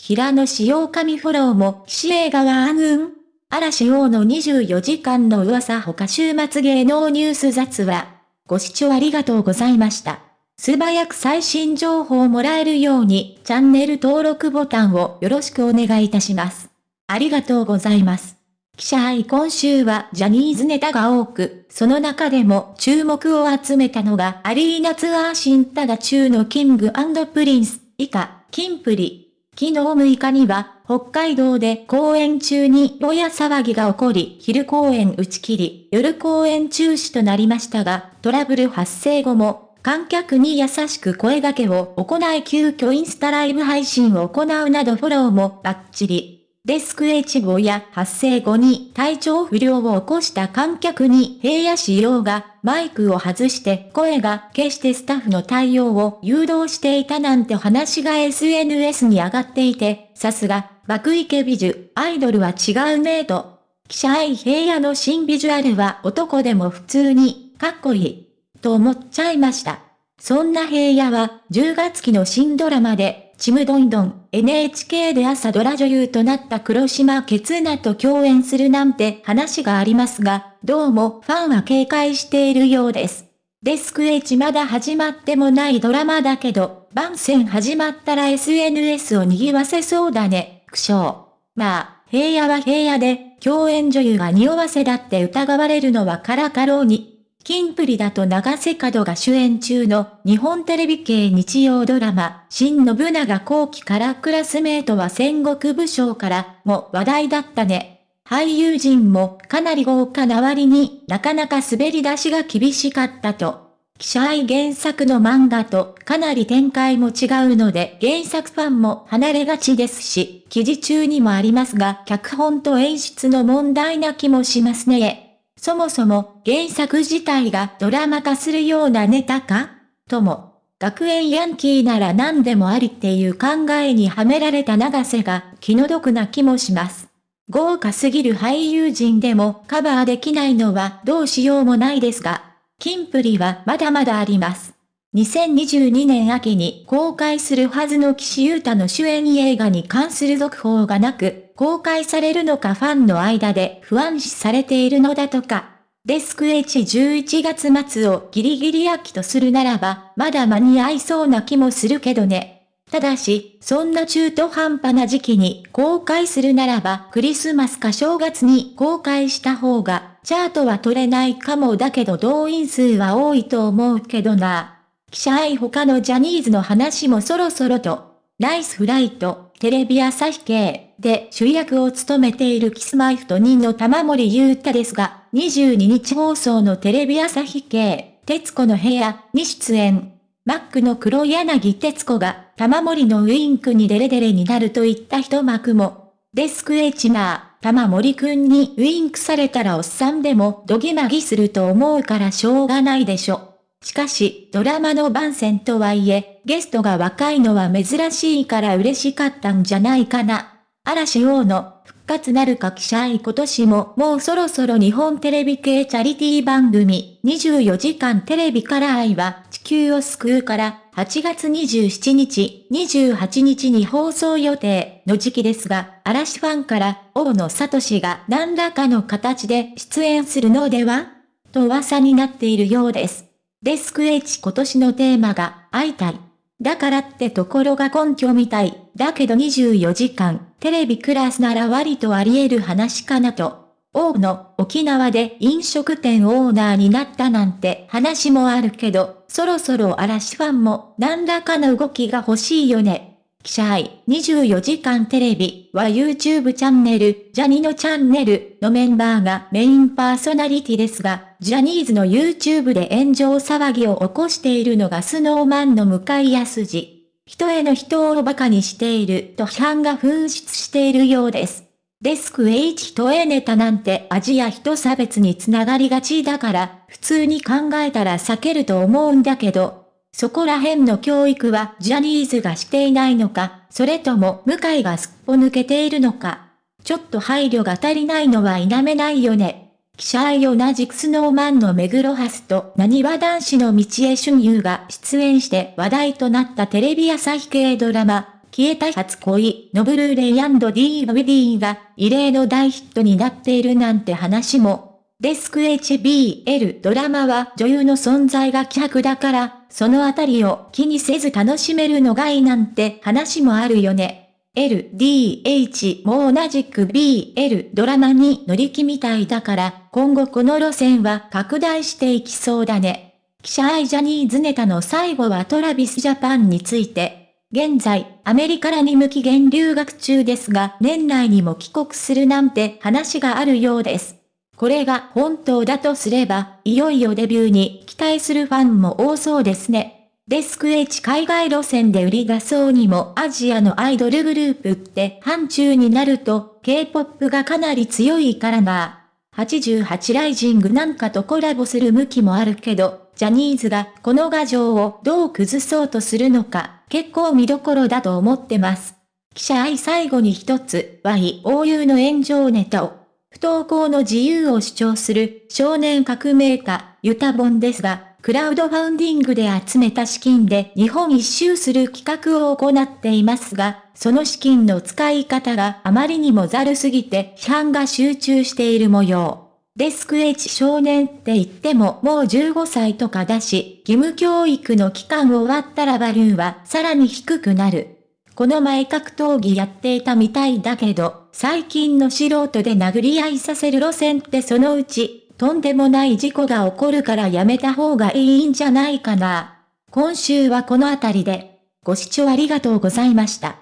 平野紫耀神フォローも岸映画は暗雲嵐王の24時間の噂他週末芸能ニュース雑話。ご視聴ありがとうございました。素早く最新情報をもらえるようにチャンネル登録ボタンをよろしくお願いいたします。ありがとうございます。記者愛今週はジャニーズネタが多く、その中でも注目を集めたのがアリーナツアー新タガ中のキングプリンス、以下、キンプリ。昨日6日には、北海道で公演中にぼや騒ぎが起こり、昼公演打ち切り、夜公演中止となりましたが、トラブル発生後も、観客に優しく声掛けを行い急遽インスタライブ配信を行うなどフォローもバッチリ。デスク H 号や発生後に体調不良を起こした観客に平野仕様がマイクを外して声が決してスタッフの対応を誘導していたなんて話が SNS に上がっていて、さすが、爆池美女、アイドルは違うねと。記者愛平野の新ビジュアルは男でも普通に、かっこいい。と思っちゃいました。そんな平野は10月期の新ドラマでちむどんどん NHK で朝ドラ女優となった黒島ケツナと共演するなんて話がありますが、どうもファンは警戒しているようです。デスク H まだ始まってもないドラマだけど、番宣始まったら SNS を賑わせそうだね、苦笑。まあ、平野は平野で、共演女優が匂わせだって疑われるのはからかろうに、キンプリだと長瀬角が主演中の日本テレビ系日曜ドラマ、新信長後期からクラスメートは戦国武将からも話題だったね。俳優陣もかなり豪華な割になかなか滑り出しが厳しかったと。記者愛原作の漫画とかなり展開も違うので原作ファンも離れがちですし、記事中にもありますが脚本と演出の問題な気もしますね。そもそも原作自体がドラマ化するようなネタか？とも、学園ヤンキーなら何でもありっていう考えにはめられた長瀬が気の毒な気もします。豪華すぎる俳優陣でもカバーできないのはどうしようもないですが、キンプリはまだまだあります。2022年秋に公開するはずの岸優太の主演映画に関する続報がなく、公開されるのかファンの間で不安視されているのだとか。デスク H11 月末をギリギリ秋とするならば、まだ間に合いそうな気もするけどね。ただし、そんな中途半端な時期に公開するならば、クリスマスか正月に公開した方が、チャートは取れないかもだけど動員数は多いと思うけどな。記者愛他のジャニーズの話もそろそろと、ナイスフライト、テレビ朝日系で主役を務めているキスマイフト人の玉森裕太ですが、22日放送のテレビ朝日系、徹子の部屋に出演。マックの黒柳徹子が玉森のウインクにデレデレになるといった一幕も。デスクエチナー、玉森くんにウインクされたらおっさんでもドギマギすると思うからしょうがないでしょ。しかし、ドラマの番宣とはいえ、ゲストが若いのは珍しいから嬉しかったんじゃないかな。嵐王の復活なるか記者愛今年ももうそろそろ日本テレビ系チャリティー番組24時間テレビから愛は地球を救うから8月27日、28日に放送予定の時期ですが、嵐ファンから大野聡が何らかの形で出演するのでは？と噂になっているようです。デスク H 今年のテーマが、会いたい。だからってところが根拠みたい。だけど24時間、テレビクラスなら割とあり得る話かなと。王の、沖縄で飲食店オーナーになったなんて話もあるけど、そろそろ嵐ファンも何らかの動きが欲しいよね。記者愛24時間テレビは YouTube チャンネル、ジャニのチャンネルのメンバーがメインパーソナリティですが、ジャニーズの YouTube で炎上騒ぎを起こしているのがスノーマンの向井康二。人への人を馬鹿にしていると批判が噴出しているようです。デスク H と A ネタなんて味や人差別につながりがちだから、普通に考えたら避けると思うんだけど、そこら辺の教育はジャニーズがしていないのか、それとも向井がすっぽ抜けているのか。ちょっと配慮が足りないのは否めないよね。記者愛同じくスノーマンの目黒ハスと何わ男子の道江俊優が出演して話題となったテレビ朝日系ドラマ、消えた初恋のブルーレイ &DVD が異例の大ヒットになっているなんて話も。デスク HBL ドラマは女優の存在が希薄だから、そのあたりを気にせず楽しめるのがいいなんて話もあるよね。LDH も同じく BL ドラマに乗り気みたいだから今後この路線は拡大していきそうだね。記者愛ジャニーズネタの最後はトラビスジャパンについて。現在、アメリカらに無期限留学中ですが、年内にも帰国するなんて話があるようです。これが本当だとすれば、いよいよデビューに期待するファンも多そうですね。デスク H 海外路線で売り出そうにもアジアのアイドルグループって範疇になると K-POP がかなり強いからな。88ライジングなんかとコラボする向きもあるけど、ジャニーズがこの画像をどう崩そうとするのか結構見どころだと思ってます。記者愛最後に一つ YOU の炎上ネタを不登校の自由を主張する少年革命家ユタボンですが、クラウドファウンディングで集めた資金で日本一周する企画を行っていますが、その資金の使い方があまりにもざるすぎて批判が集中している模様。デスク H 少年って言ってももう15歳とかだし、義務教育の期間終わったらバルーンはさらに低くなる。この前格闘技やっていたみたいだけど、最近の素人で殴り合いさせる路線ってそのうち、とんでもない事故が起こるからやめた方がいいんじゃないかな。今週はこの辺りで、ご視聴ありがとうございました。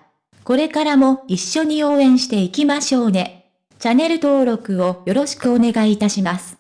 これからも一緒に応援していきましょうね。チャンネル登録をよろしくお願いいたします。